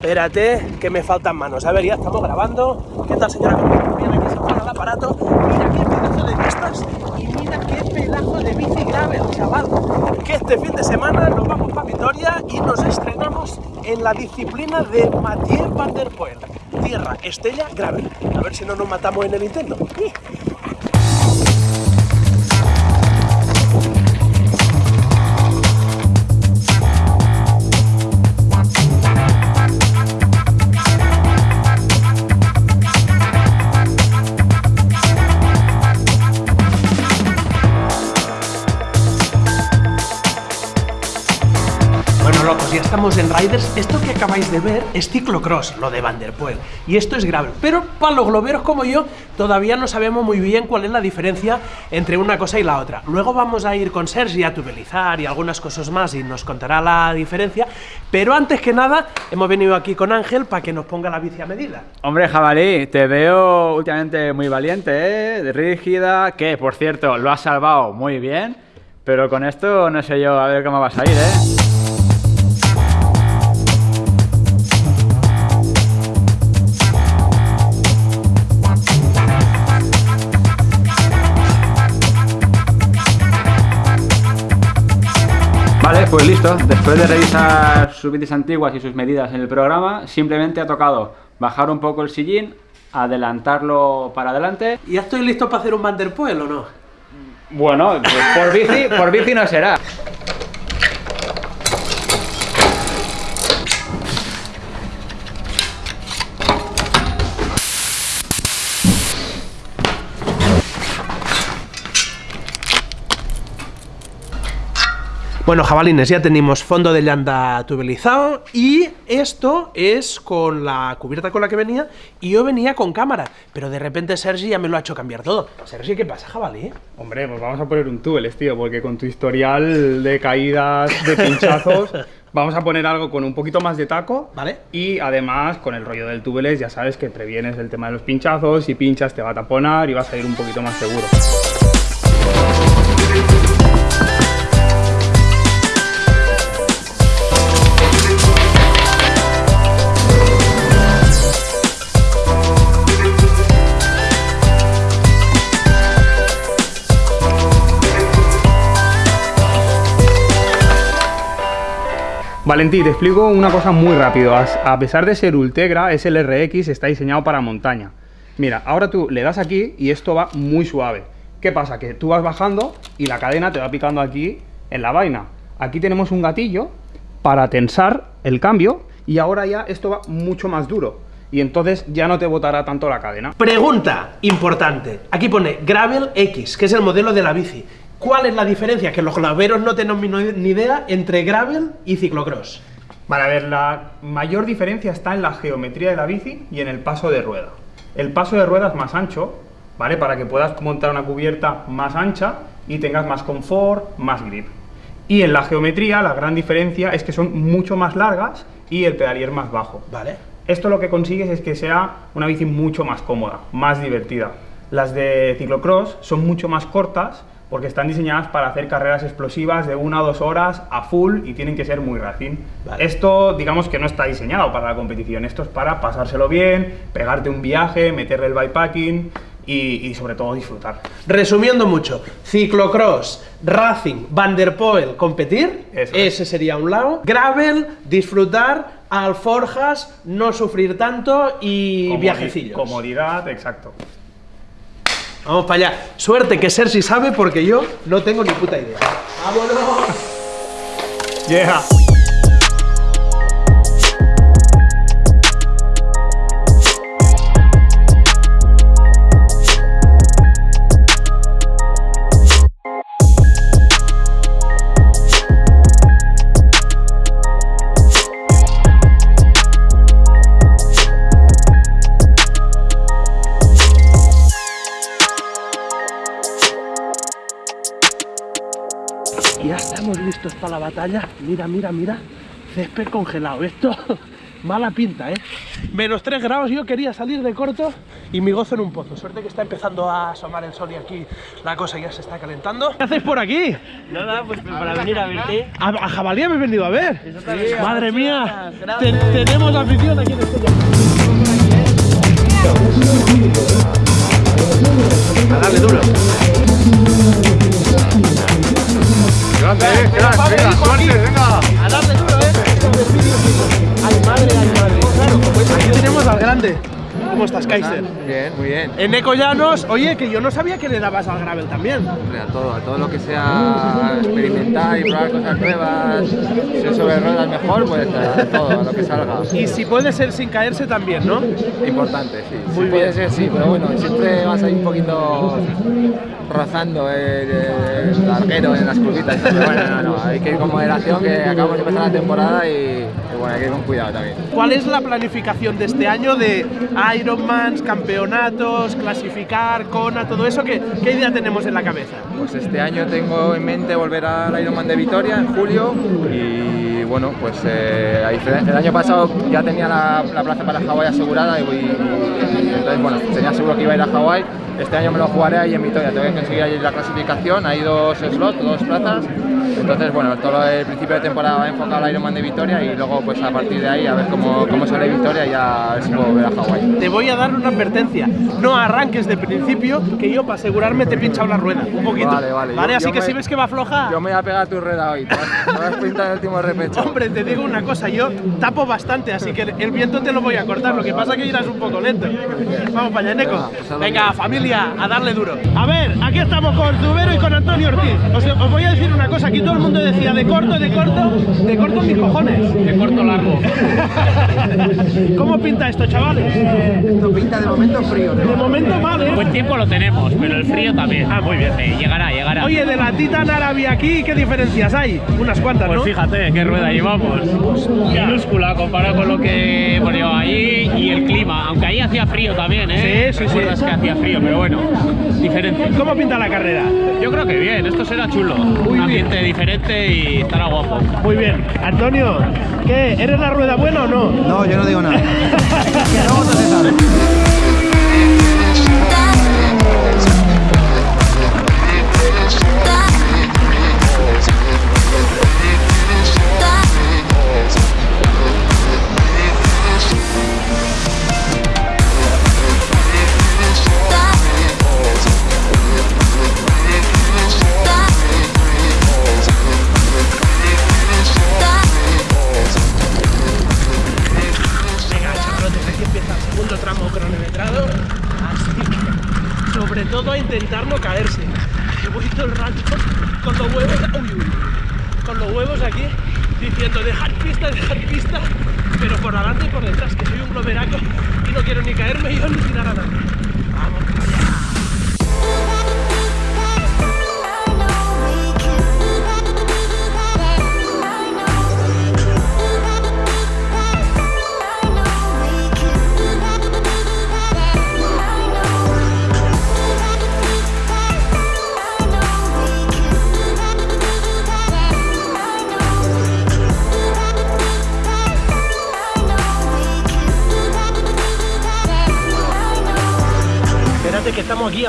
Espérate, que me faltan manos. A ver, ya estamos grabando. ¿Qué tal, señora? Mira, aquí se el aparato. Mira qué pedazo de pistas y mira qué pedazo de bici gravel, chaval. Que este fin de semana nos vamos para Vitoria y nos estrenamos en la disciplina de Mathieu Van Poel. Tierra, Estella, Gravel. A ver si no nos matamos en el intento. Riders. Esto que acabáis de ver es ciclocross, lo de Van der Poel. Y esto es gravel. Pero para los globeros como yo, todavía no sabemos muy bien cuál es la diferencia entre una cosa y la otra. Luego vamos a ir con Sergi a tubelizar y algunas cosas más y nos contará la diferencia. Pero antes que nada, hemos venido aquí con Ángel para que nos ponga la bici a medida. Hombre, jabalí, te veo últimamente muy valiente, ¿eh? Rígida, que por cierto, lo has salvado muy bien. Pero con esto no sé yo a ver cómo vas a ir, ¿eh? Vale, pues listo. Después de revisar sus bicis antiguas y sus medidas en el programa, simplemente ha tocado bajar un poco el sillín, adelantarlo para adelante. ¿Y ya estoy listo para hacer un Van der Poel o no? Bueno, pues por bici, por bici no será. Bueno, jabalines, ya tenemos fondo de llanta tubelizado y esto es con la cubierta con la que venía y yo venía con cámara, pero de repente Sergi ya me lo ha hecho cambiar todo. Sergi, ¿qué pasa, jabalí? Hombre, pues vamos a poner un tubeles, tío, porque con tu historial de caídas, de pinchazos... Vamos a poner algo con un poquito más de taco. Vale. Y además, con el rollo del tubeles, ya sabes que previenes el tema de los pinchazos. Si pinchas, te va a taponar y vas a ir un poquito más seguro. Valentí, te explico una cosa muy rápido. A pesar de ser Ultegra, es el RX, está diseñado para montaña. Mira, ahora tú le das aquí y esto va muy suave. ¿Qué pasa? Que tú vas bajando y la cadena te va picando aquí en la vaina. Aquí tenemos un gatillo para tensar el cambio y ahora ya esto va mucho más duro. Y entonces ya no te botará tanto la cadena. Pregunta importante. Aquí pone Gravel X, que es el modelo de la bici. ¿Cuál es la diferencia? Que los claveros no tenemos ni idea entre gravel y ciclocross. Vale, a ver, la mayor diferencia está en la geometría de la bici y en el paso de rueda. El paso de rueda es más ancho, ¿vale? Para que puedas montar una cubierta más ancha y tengas más confort, más grip. Y en la geometría la gran diferencia es que son mucho más largas y el pedalier más bajo. Vale. Esto lo que consigues es que sea una bici mucho más cómoda, más divertida. Las de ciclocross son mucho más cortas porque están diseñadas para hacer carreras explosivas de una o dos horas a full y tienen que ser muy racing. Esto, digamos que no está diseñado para la competición, esto es para pasárselo bien, pegarte un viaje, meterle el bikepacking y, sobre todo disfrutar. Resumiendo mucho, ciclocross, racing, Van der Poel, competir, ese sería un lado, gravel, disfrutar, alforjas, no sufrir tanto y viajecillos. Comodidad, exacto. Vamos para allá. Suerte que Sergi sabe porque yo no tengo ni puta idea. ¡Vámonos! Yeah. Ya estamos listos para la batalla. Mira, mira, mira. Césped congelado. Esto Mala pinta, ¿eh? Menos 3 grados, yo quería salir de corto y mi gozo en un pozo. Suerte que está empezando a asomar el sol y aquí la cosa ya se está calentando. ¿Qué hacéis por aquí? Nada, pues para venir a verte. ¿A, a Jabalí habéis venido a ver? Madre mía, te- tenemos afición aquí en este ¿Cómo estás, Kaiser? Bien, muy bien. En Eco Llanos, oye, que yo no sabía que le dabas al gravel también. Hombre, a todo, a todo lo que sea experimentar y probar cosas nuevas, si es sobre ruedas mejor, pues a todo, a lo que salga. Y si puede ser sin caerse también, ¿no? Importante, sí. Muy sí puede bien. ser, sí, pero bueno, siempre vas ahí un poquito rozando el, el larguero en las curvitas. Pero bueno, no, no, hay que ir con moderación, que acabamos de empezar la temporada y bueno, hay que ir con cuidado también. ¿Cuál es la planificación de este año de Ironmans, campeonatos, clasificar, Kona, todo eso? ¿Qué, qué idea tenemos en la cabeza? Pues este año tengo en mente volver al Ironman de Vitoria en julio y bueno, pues eh, el año pasado ya tenía la, la plaza para Hawái asegurada y, y- y entonces bueno, tenía seguro que iba a ir a Hawái. Este año me lo jugaré ahí en Vitoria, tengo que conseguir ahí la clasificación, hay dos slots, dos plazas. Entonces bueno, todo el principio de temporada va enfocado al Ironman de Vitoria y luego pues a partir de ahí a ver cómo, cómo sale Vitoria y ya a ver si puedo volver a Hawái. Te voy a dar una advertencia. No arranques de principio, que yo para asegurarme te he pinchado la rueda. Un poquito. Vale, vale. Yo- Así yo que me- si ves que va floja. Yo me voy a pegar tu rueda hoy, te vas, pintar el último repecho. Hombre, te digo una cosa, yo tapo bastante, así que el viento te lo voy a cortar. Lo que pasa es que irás un poco lento. Vamos para allá, Neco. Venga, familia, a darle duro. A ver, aquí estamos con Zubero y con Antonio Ortiz. Os, os voy a decir una cosa, aquí todo el mundo decía de corto, de corto, de corto mis cojones. De corto largo. ¿Cómo pinta esto, chavales? Esto pinta de momento frío, De momento mal, ¿eh? Buen tiempo lo tenemos, pero el frío también. Ah, muy bien. Sí, llegará, llegará. Oye, de la Titan Arabia aquí, ¿qué diferencias hay? Unas cuantas, pues ¿no? fíjate qué rueda llevamos. Minúscula comparado con lo que hemos llevado allí y el clima. Aunque ahí hacía frío también, ¿eh? Sí, sí, Recuerdas sí. que hacía frío, pero bueno, diferente. ¿Cómo pinta la carrera? Yo creo que bien, esto será chulo. Un ambiente diferente y estará guapo. Muy bien. Antonio, ¿qué? ¿Eres la rueda buena o no? No, yo no digo nada. Venga, caerse. Que voy todo el rato con los huevos, con los huevos aquí diciendo dejar pista, dejar pista, pero por adelante y por detrás, que soy un glomeraco y no quiero ni caerme yo ni tirar a nadie.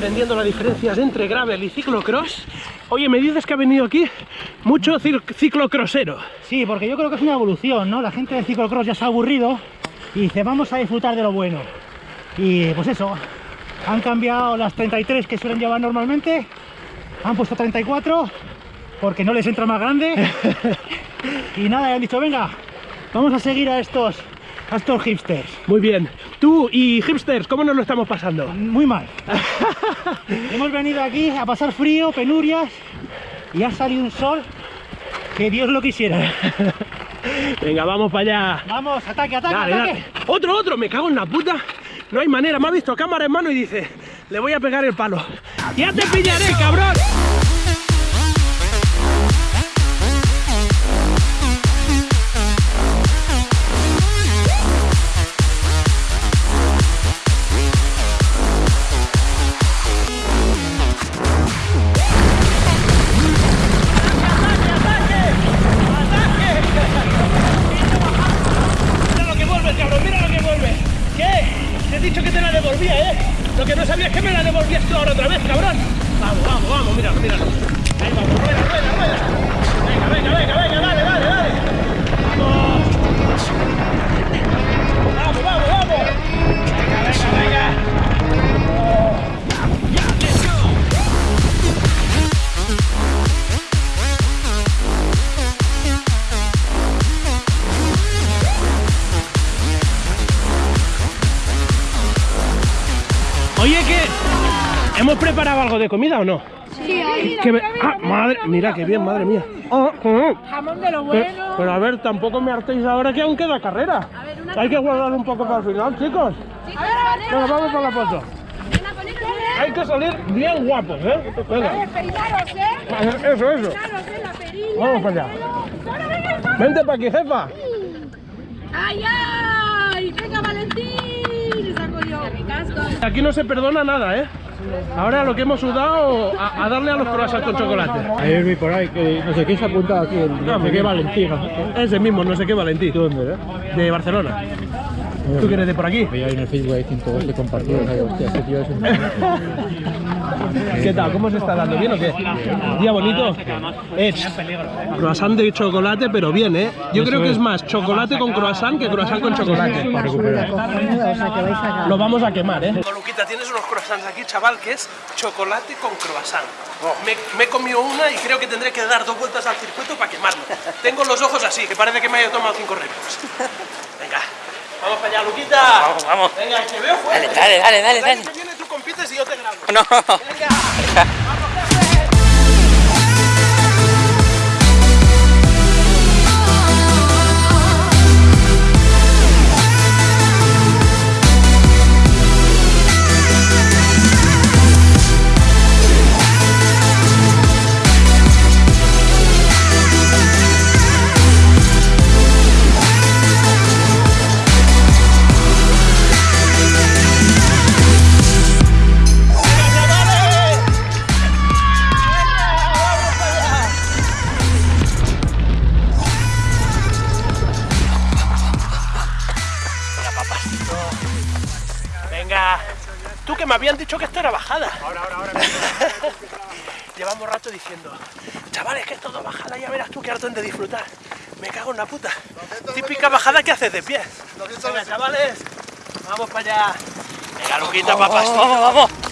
Aprendiendo las diferencias entre gravel y ciclocross. Oye, me dices que ha venido aquí mucho ciclocrossero. Sí, porque yo creo que es una evolución, ¿no? La gente del ciclocross ya se ha aburrido y dice, vamos a disfrutar de lo bueno. Y pues eso, han cambiado las 33 que suelen llevar normalmente, han puesto 34 porque no les entra más grande. y nada, han dicho, venga, vamos a seguir a estos, estos hipsters. Muy bien. Tú y hipsters, ¿cómo nos lo estamos pasando? Muy mal. Hemos venido aquí a pasar frío, penurias y ha salido un sol que Dios lo quisiera. Venga, vamos para allá. Vamos, ataque, ataque, Dale, ataque. dale. Otro, otro, me cago en la puta. No hay manera, me ha visto cámara en mano y dice, le voy a pegar el palo. ¡Ya te pillaré, cabrón! No sabía es que me la devolvías tú ahora otra vez, cabrón. Vamos, vamos, vamos, míralo, míralo. Ahí vamos, rueda, rueda, hemos preparado algo de comida o no? Sí, ahí. Me- ah, madre, mira qué bien, madre mía. Ah, ah. Jamón de lo bueno. pero a ver, tampoco me hartéis ahora que aún queda carrera. Hay que guardar un poco para el final, chicos. A ver, a ver. Venga, vamos para la foto. Hay que salir bien guapos, ¿eh? Venga. Peinaros, ¿eh? Eso, eso. Peinaros, ¿eh? La perilla. Vamos para allá. Vente para aquí, jefa. ¡Ay, ay! ¡Venga, Valentín! Saco yo. Mi casco. Aquí no se perdona nada, ¿eh? Ahora lo que hemos sudado, a, a darle a los croissants con chocolate. Ayer vi por ahí que no sé qué se ha apuntado aquí, el no sé qué Valentín. Ese mismo, no sé qué, Valentín. ¿Dónde, eh? De Barcelona. ¿Tú que eres de por aquí? Veía en el Facebook hay 112 compartidos. Hostia, ese tío es un... ¿Qué tal? ¿Cómo se está dando? ¿Bien o qué? ¿Día bonito? Es croissant de chocolate, pero bien, ¿eh? Yo creo que es más chocolate con croissant que croissant con chocolate. Lo vamos a quemar, ¿eh? Luquita, tienes unos croissants aquí, chaval, que es chocolate con croissant. Me, me he comido una y creo que tendré que dar dos vueltas al circuito para quemarlo. Tengo los ojos así, que parece que me haya tomado cinco repos. Venga, vamos para allá, Luquita. Vamos, vamos. Venga, que veo fuerte. Dale, dale, dale, El dale. Y yo te grabo. No. me habían dicho que esto era bajada. Ahora, ahora, ahora. Llevamos rato diciendo, chavales, que es todo bajada, ya verás tú qué harto de disfrutar. Me cago en la puta. Típica bajada que haces de pie. Venga, chavales. Vamos para allá. Venga, Luquita. Vamos, vamos.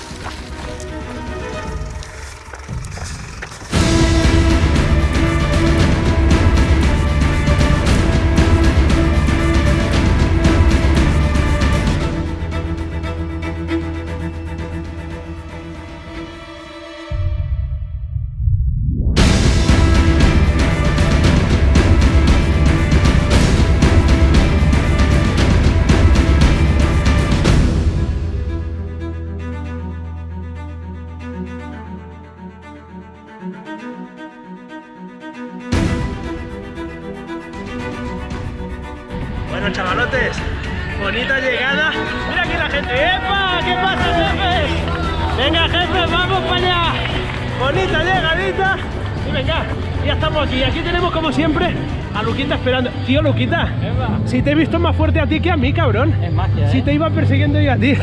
Ya estamos aquí. Aquí tenemos, como siempre, a Luquita esperando. Tío, Luquita, si te he visto más fuerte a ti que a mí, cabrón. Es magia, Si ¿eh? te iba persiguiendo yo a ti.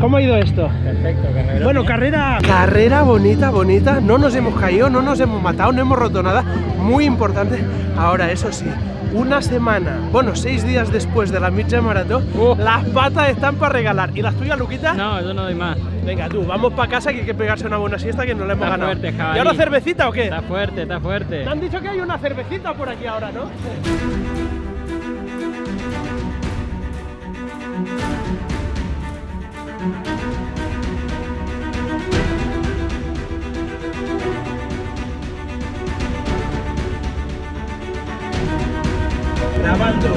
¿Cómo ha ido esto? Perfecto, carrera. Bueno, carrera... Carrera bonita, bonita. No nos hemos caído, no nos hemos matado, no hemos roto nada. Muy importante. Ahora, eso sí, una semana, bueno, seis días después de la Midget Maratón, Uh. las patas están para regalar. ¿Y las tuyas, Luquita? No, yo no doy más. Venga, tú, vamos para casa que hay que pegarse una buena siesta que no la hemos Está ganado. fuerte, ¿Y ahora cervecita o qué? Está fuerte, está fuerte. Te han dicho que hay una cervecita por aquí ahora, ¿no? Grabando.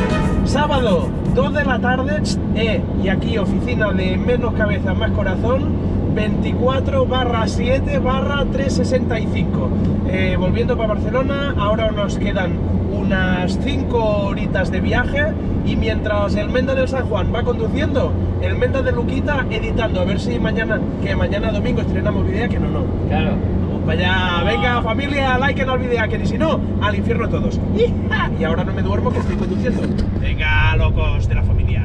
Sábado, 2 de la tarde, eh, y aquí oficina de menos cabeza, más corazón, 24 barra 7 barra 365. Eh, volviendo para Barcelona, ahora nos quedan unas 5 horitas de viaje y mientras el Menda del San Juan va conduciendo, el Menda de Luquita editando, a ver si mañana, que mañana domingo estrenamos video, que no, no. Claro. Vamos para allá, venga familia, like no olvide que ni si no, al infierno todos. Y ahora no me duermo que estoy conduciendo. Venga, locos de la familia.